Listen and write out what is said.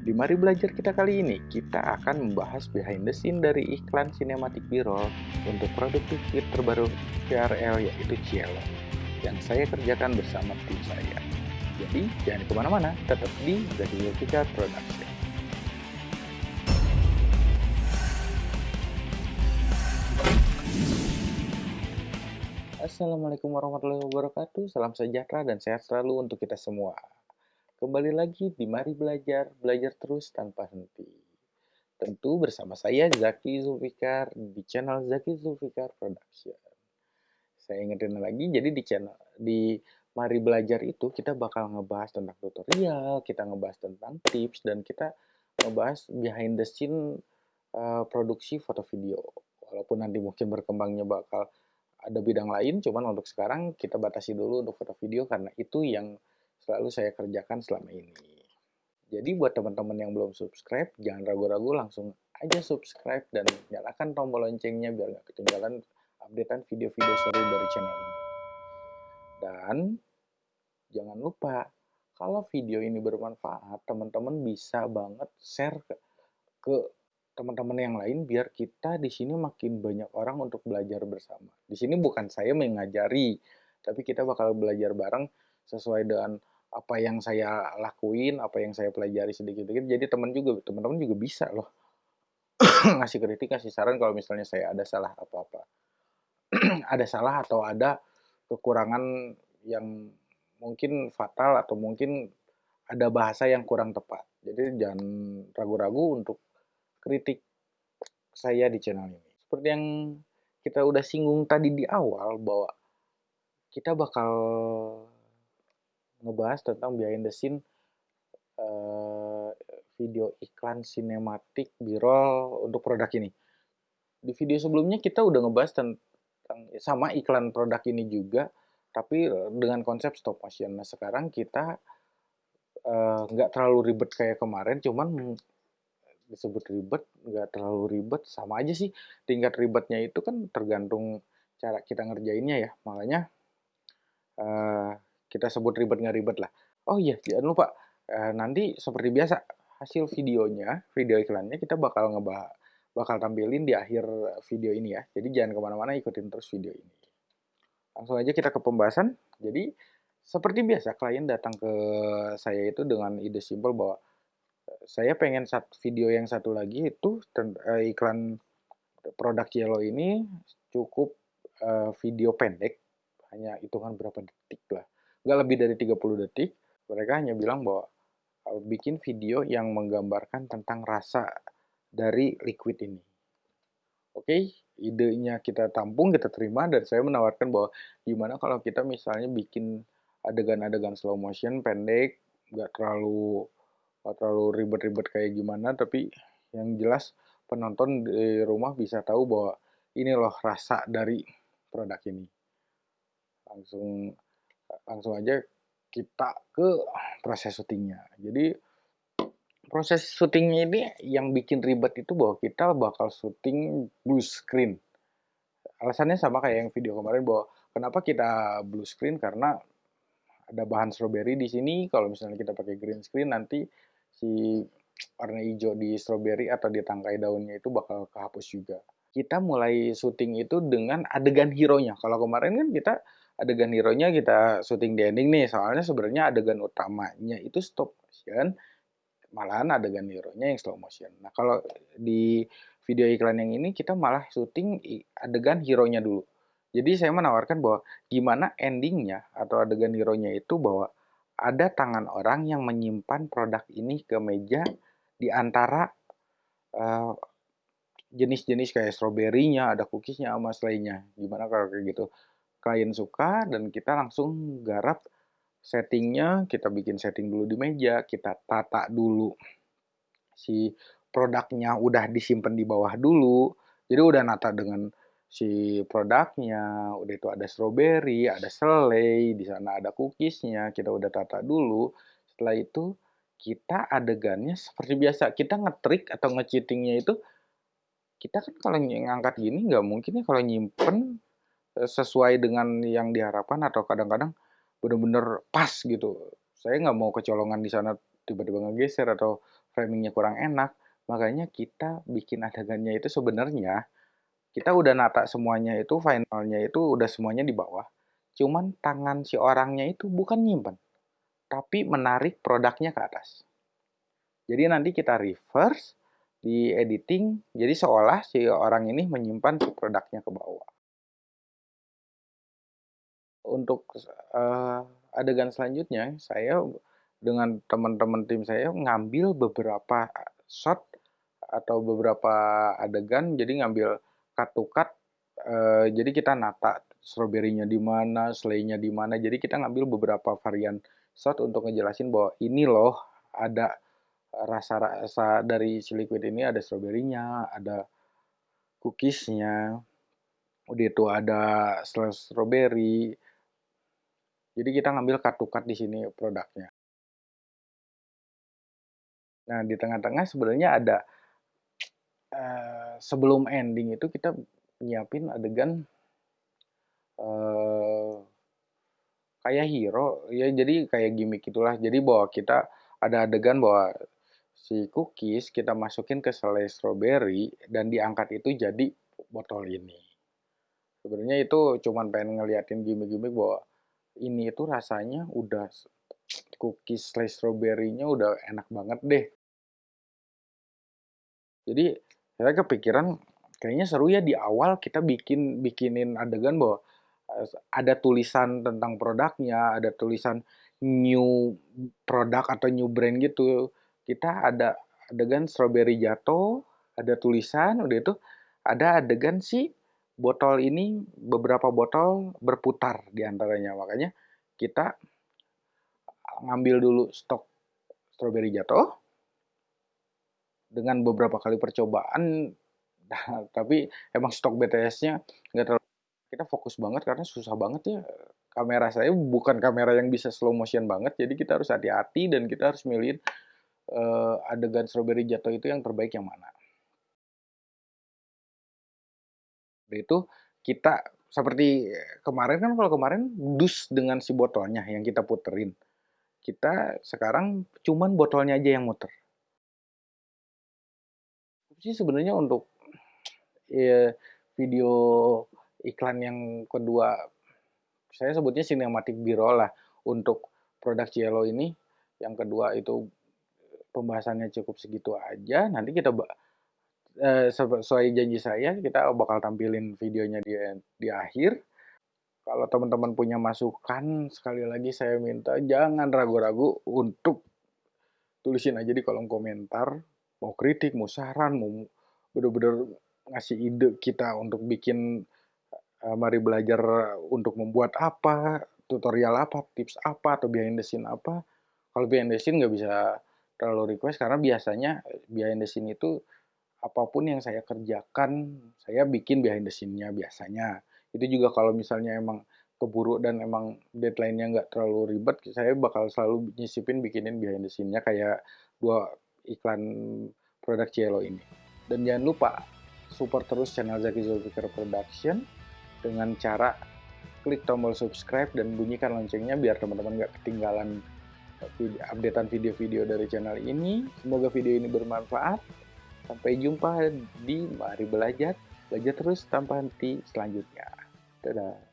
Di Mari Belajar kita kali ini, kita akan membahas behind the scene dari iklan sinematik B-roll untuk produk TV terbaru VRL yaitu Cielo yang saya kerjakan bersama tim saya. Jadi, jangan ke mana-mana, tetap di Zaki Zulfikar Production. Assalamualaikum warahmatullahi wabarakatuh, salam sejahtera dan sehat selalu untuk kita semua. Kembali lagi di Mari Belajar, belajar terus tanpa henti. Tentu bersama saya Zaki Zulfikar di channel Zaki Zulfikar Production. Saya ingetin lagi, jadi di channel di Mari Belajar itu kita bakal ngebahas tentang tutorial, kita ngebahas tentang tips, dan kita ngebahas behind the scene uh, produksi foto video. Walaupun nanti mungkin berkembangnya bakal ada bidang lain, cuman untuk sekarang kita batasi dulu untuk foto video karena itu yang selalu saya kerjakan selama ini. Jadi buat teman-teman yang belum subscribe, jangan ragu-ragu langsung aja subscribe dan nyalakan tombol loncengnya biar nggak ketinggalan updatean video-video seru dari channel ini. Dan jangan lupa, kalau video ini bermanfaat, teman-teman bisa banget share ke, ke teman-teman yang lain biar kita di sini makin banyak orang untuk belajar bersama. Di sini bukan saya mengajari, tapi kita bakal belajar bareng sesuai dengan apa yang saya lakuin, apa yang saya pelajari sedikit-sedikit. Jadi teman juga, teman-teman juga bisa loh ngasih kritik, ngasih saran kalau misalnya saya ada salah apa-apa, ada salah atau ada kekurangan yang mungkin fatal atau mungkin ada bahasa yang kurang tepat. Jadi jangan ragu-ragu untuk kritik saya di channel ini. Seperti yang kita udah singgung tadi di awal bahwa kita bakal ngebahas tentang behind the scene uh, video iklan sinematik B-roll untuk produk ini. Di video sebelumnya kita udah ngebahas tentang sama iklan produk ini juga, tapi dengan konsep stop motion. Nah sekarang kita eh, nggak uh, terlalu ribet kayak kemarin, cuman disebut ribet, nggak terlalu ribet, sama aja sih. Tingkat ribetnya itu kan tergantung cara kita ngerjainnya ya. Makanya uh, kita sebut ribet nggak ribet lah. Oh iya, jangan lupa eh, nanti seperti biasa hasil videonya, video iklannya kita bakal ngebahas, bakal tampilin di akhir video ini ya. Jadi jangan ke mana-mana ikutin terus video ini. Langsung aja kita ke pembahasan. Jadi seperti biasa klien datang ke saya itu dengan ide simpel bahwa eh, saya pengen satu video yang satu lagi itu uh, iklan produk Yellow ini cukup video pendek hanya hitungan berapa detik lah nggak lebih dari 30 detik, mereka hanya bilang bahwa uh, bikin video yang menggambarkan tentang rasa dari liquid ini. Oke, okay? idenya kita tampung, kita terima, dan saya menawarkan bahwa gimana kalau kita misalnya bikin adegan-adegan slow motion pendek, nggak terlalu nggak terlalu ribet-ribet kayak gimana, tapi yang jelas penonton di rumah bisa tahu bahwa ini loh rasa dari produk ini. Langsung langsung aja kita ke proses syutingnya. Jadi proses syutingnya ini yang bikin ribet itu bahwa kita bakal syuting blue screen. Alasannya sama kayak yang video kemarin bahwa kenapa kita blue screen karena ada bahan strawberry di sini. Kalau misalnya kita pakai green screen nanti si warna hijau di strawberry atau di tangkai daunnya itu bakal kehapus juga. Kita mulai syuting itu dengan adegan hero-nya. Kalau kemarin kan kita adegan hero-nya kita syuting di ending nih, soalnya sebenarnya adegan utamanya itu stop motion, malahan adegan hero-nya yang slow motion. Nah, kalau di video iklan yang ini kita malah syuting adegan hero-nya dulu. Jadi saya menawarkan bahwa gimana endingnya atau adegan hero-nya itu bahwa ada tangan orang yang menyimpan produk ini ke meja di antara uh, jenis-jenis kayak strawberry-nya, ada cookies-nya sama lainnya. Gimana kalau kayak gitu? Klien suka dan kita langsung garap settingnya kita bikin setting dulu di meja kita tata dulu si produknya udah disimpan di bawah dulu. Jadi udah nata dengan si produknya udah itu ada strawberry ada selai di sana ada cookiesnya kita udah tata dulu. Setelah itu kita adegannya seperti biasa kita ngetrik atau ngecheatingnya itu kita kan kalau ngangkat gini nggak mungkin ya kalau nyimpen sesuai dengan yang diharapkan atau kadang-kadang benar-benar pas gitu. Saya nggak mau kecolongan di sana tiba-tiba ngegeser atau framingnya kurang enak, makanya kita bikin adegannya itu sebenarnya kita udah nata semuanya itu finalnya itu udah semuanya di bawah. Cuman tangan si orangnya itu bukan nyimpen, tapi menarik produknya ke atas. Jadi nanti kita reverse di editing, jadi seolah si orang ini menyimpan produknya ke bawah. Untuk uh, adegan selanjutnya, saya dengan teman-teman tim saya ngambil beberapa shot atau beberapa adegan, jadi ngambil cut to cut, uh, jadi kita nata strawberry-nya di mana, selainya di mana, jadi kita ngambil beberapa varian shot untuk ngejelasin bahwa ini loh ada rasa-rasa dari si liquid ini ada stroberinya, ada cookiesnya, udah itu ada strawberry. Jadi kita ngambil cut di sini produknya. Nah di tengah-tengah sebenarnya ada uh, sebelum ending itu kita nyiapin adegan uh, kayak hero ya jadi kayak gimmick itulah jadi bahwa kita ada adegan bahwa si cookies kita masukin ke selai strawberry dan diangkat itu jadi botol ini. Sebenarnya itu cuman pengen ngeliatin gimmick-gimmick bahwa ini itu rasanya udah cookies selai strawberry-nya udah enak banget deh. Jadi saya kepikiran kayaknya seru ya di awal kita bikin bikinin adegan bahwa eh, ada tulisan tentang produknya, ada tulisan new produk atau new brand gitu kita ada adegan strawberry jatuh, ada tulisan, udah itu ada adegan si botol ini beberapa botol berputar di antaranya. Makanya kita ngambil dulu stok strawberry jatuh dengan beberapa kali percobaan tapi emang stok BTS-nya nggak terlalu kita fokus banget karena susah banget ya kamera saya bukan kamera yang bisa slow motion banget jadi kita harus hati-hati dan kita harus milihin uh, adegan strawberry jatuh itu yang terbaik yang mana. Itu kita seperti kemarin kan kalau kemarin dus dengan si botolnya yang kita puterin. Kita sekarang cuman botolnya aja yang muter. Sih sebenarnya untuk ya, video iklan yang kedua saya sebutnya sinematik biro lah untuk produk Cielo ini yang kedua itu pembahasannya cukup segitu aja. Nanti kita eh, sesuai janji saya kita bakal tampilin videonya di di akhir. Kalau teman-teman punya masukan, sekali lagi saya minta jangan ragu-ragu untuk tulisin aja di kolom komentar. Mau kritik, mau saran, mau bener-bener ngasih ide kita untuk bikin uh, mari belajar untuk membuat apa, tutorial apa, tips apa, atau behind the scene apa. Kalau behind the scene nggak bisa terlalu request karena biasanya behind the scene itu apa pun yang saya kerjakan saya bikin behind the scene-nya biasanya itu juga kalau misalnya emang keburu dan emang deadline-nya nggak terlalu ribet saya bakal selalu nyisipin bikinin behind the scene-nya kayak dua iklan produk Cielo ini dan jangan lupa support terus channel Zaki Zulfikar Production dengan cara klik tombol subscribe dan bunyikan loncengnya biar teman-teman nggak ketinggalan updatean video-video dari channel ini. Semoga video ini bermanfaat. Sampai jumpa di Mari Belajar. Belajar terus tanpa henti selanjutnya. Dadah.